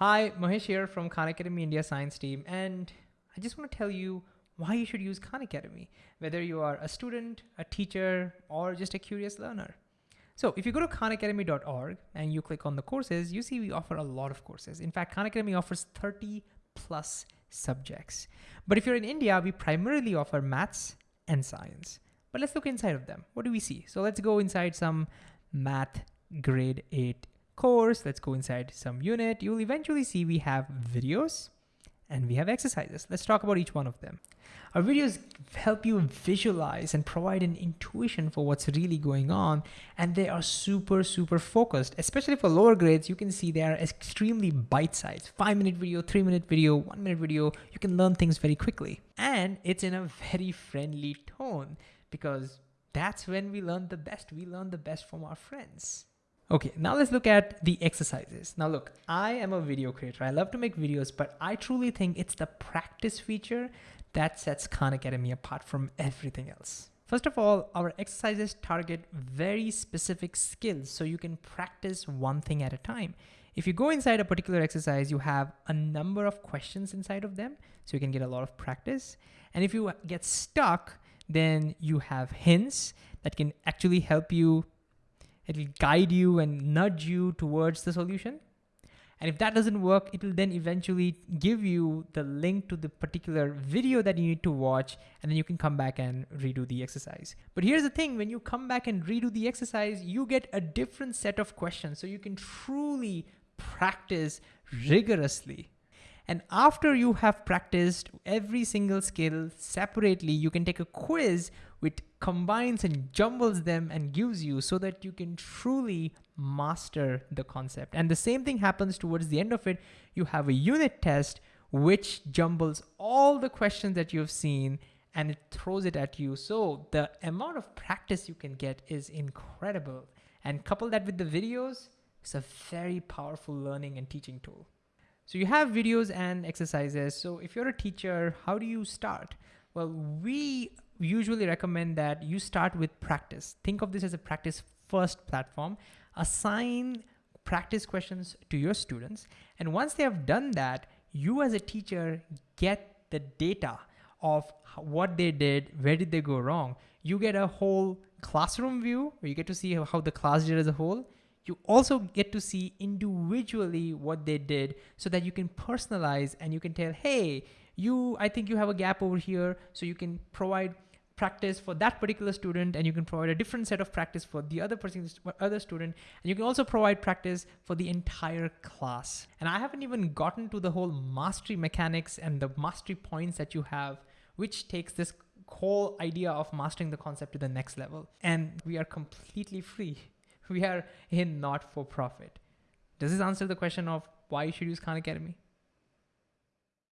Hi, Mahesh here from Khan Academy India Science Team, and I just want to tell you why you should use Khan Academy, whether you are a student, a teacher, or just a curious learner. So if you go to khanacademy.org and you click on the courses, you see we offer a lot of courses. In fact, Khan Academy offers 30 plus subjects. But if you're in India, we primarily offer maths and science. But let's look inside of them. What do we see? So let's go inside some math grade 8 course, let's go inside some unit, you'll eventually see we have videos and we have exercises. Let's talk about each one of them. Our videos help you visualize and provide an intuition for what's really going on. And they are super, super focused, especially for lower grades. You can see they are extremely bite-sized, five minute video, three minute video, one minute video. You can learn things very quickly. And it's in a very friendly tone because that's when we learn the best. We learn the best from our friends. Okay, now let's look at the exercises. Now look, I am a video creator. I love to make videos, but I truly think it's the practice feature that sets Khan Academy apart from everything else. First of all, our exercises target very specific skills so you can practice one thing at a time. If you go inside a particular exercise, you have a number of questions inside of them, so you can get a lot of practice. And if you get stuck, then you have hints that can actually help you It'll guide you and nudge you towards the solution. And if that doesn't work, it will then eventually give you the link to the particular video that you need to watch, and then you can come back and redo the exercise. But here's the thing, when you come back and redo the exercise, you get a different set of questions. So you can truly practice rigorously. And after you have practiced every single skill separately, you can take a quiz which combines and jumbles them and gives you so that you can truly master the concept. And the same thing happens towards the end of it. You have a unit test which jumbles all the questions that you've seen and it throws it at you. So the amount of practice you can get is incredible. And couple that with the videos, it's a very powerful learning and teaching tool. So you have videos and exercises. So if you're a teacher, how do you start? Well, we usually recommend that you start with practice. Think of this as a practice first platform. Assign practice questions to your students. And once they have done that, you as a teacher get the data of what they did, where did they go wrong. You get a whole classroom view where you get to see how the class did as a whole you also get to see individually what they did so that you can personalize and you can tell, hey, you, I think you have a gap over here. So you can provide practice for that particular student and you can provide a different set of practice for the other person, other student. And you can also provide practice for the entire class. And I haven't even gotten to the whole mastery mechanics and the mastery points that you have, which takes this whole idea of mastering the concept to the next level. And we are completely free. We are a not for profit. Does this answer the question of why you should use Khan Academy?